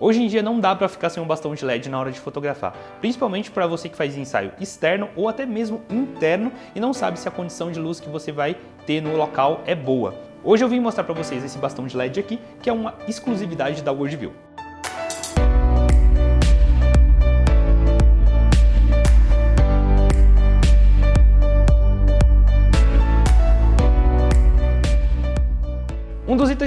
Hoje em dia não dá para ficar sem um bastão de LED na hora de fotografar, principalmente para você que faz ensaio externo ou até mesmo interno e não sabe se a condição de luz que você vai ter no local é boa. Hoje eu vim mostrar para vocês esse bastão de LED aqui, que é uma exclusividade da Worldview.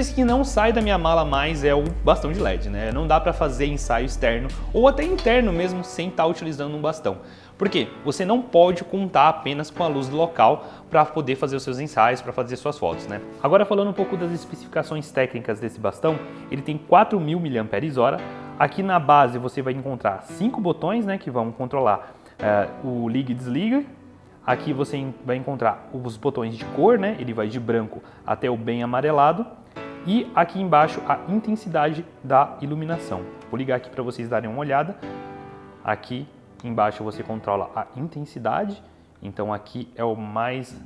Itens que não sai da minha mala mais é o bastão de LED, né? Não dá para fazer ensaio externo ou até interno mesmo sem estar tá utilizando um bastão. Por quê? Você não pode contar apenas com a luz do local para poder fazer os seus ensaios, para fazer suas fotos, né? Agora falando um pouco das especificações técnicas desse bastão, ele tem 4.000 mAh. Aqui na base você vai encontrar cinco botões, né, que vão controlar uh, o liga e desliga, Aqui você vai encontrar os botões de cor, né? Ele vai de branco até o bem amarelado. E aqui embaixo a intensidade da iluminação. Vou ligar aqui para vocês darem uma olhada. Aqui embaixo você controla a intensidade. Então aqui é o mais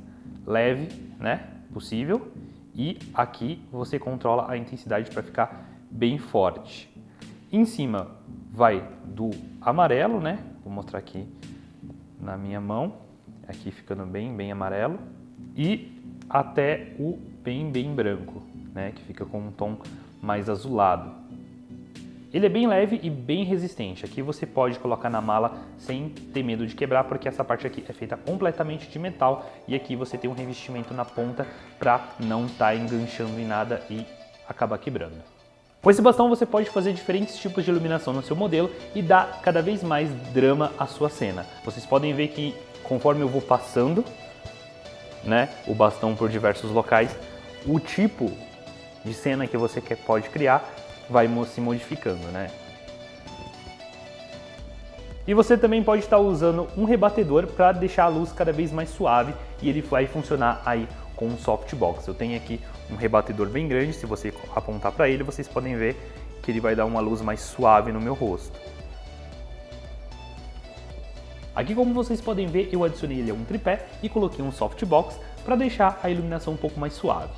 leve, né, possível. E aqui você controla a intensidade para ficar bem forte. Em cima vai do amarelo, né? Vou mostrar aqui na minha mão aqui ficando bem, bem amarelo, e até o bem, bem branco, né, que fica com um tom mais azulado. Ele é bem leve e bem resistente. Aqui você pode colocar na mala sem ter medo de quebrar, porque essa parte aqui é feita completamente de metal e aqui você tem um revestimento na ponta para não estar tá enganchando em nada e acabar quebrando. Com esse bastão você pode fazer diferentes tipos de iluminação no seu modelo e dar cada vez mais drama à sua cena. Vocês podem ver que conforme eu vou passando né, o bastão por diversos locais, o tipo de cena que você quer, pode criar vai se modificando. Né? E você também pode estar usando um rebatedor para deixar a luz cada vez mais suave e ele vai funcionar aí com um softbox. Eu tenho aqui um rebatedor bem grande, se você apontar para ele, vocês podem ver que ele vai dar uma luz mais suave no meu rosto. Aqui como vocês podem ver, eu adicionei ele a um tripé e coloquei um softbox para deixar a iluminação um pouco mais suave.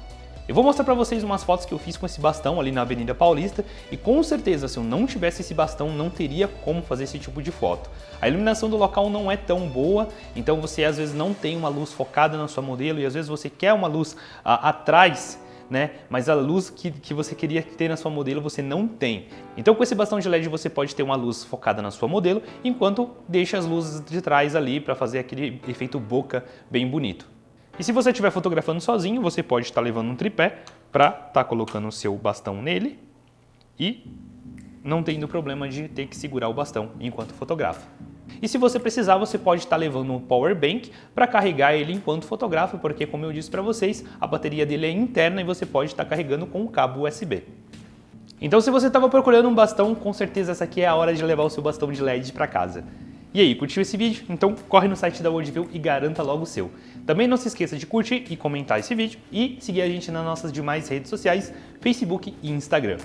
Eu vou mostrar para vocês umas fotos que eu fiz com esse bastão ali na Avenida Paulista e com certeza se eu não tivesse esse bastão não teria como fazer esse tipo de foto. A iluminação do local não é tão boa, então você às vezes não tem uma luz focada na sua modelo e às vezes você quer uma luz ah, atrás né? Mas a luz que, que você queria ter na sua modelo você não tem. Então com esse bastão de LED você pode ter uma luz focada na sua modelo, enquanto deixa as luzes de trás ali para fazer aquele efeito boca bem bonito. E se você estiver fotografando sozinho, você pode estar levando um tripé para estar tá colocando o seu bastão nele e não tendo problema de ter que segurar o bastão enquanto fotografa. E se você precisar, você pode estar levando um power bank para carregar ele enquanto fotografa, porque como eu disse para vocês, a bateria dele é interna e você pode estar carregando com o cabo USB. Então se você estava procurando um bastão, com certeza essa aqui é a hora de levar o seu bastão de LED para casa. E aí, curtiu esse vídeo? Então corre no site da Worldview e garanta logo o seu. Também não se esqueça de curtir e comentar esse vídeo e seguir a gente nas nossas demais redes sociais, Facebook e Instagram.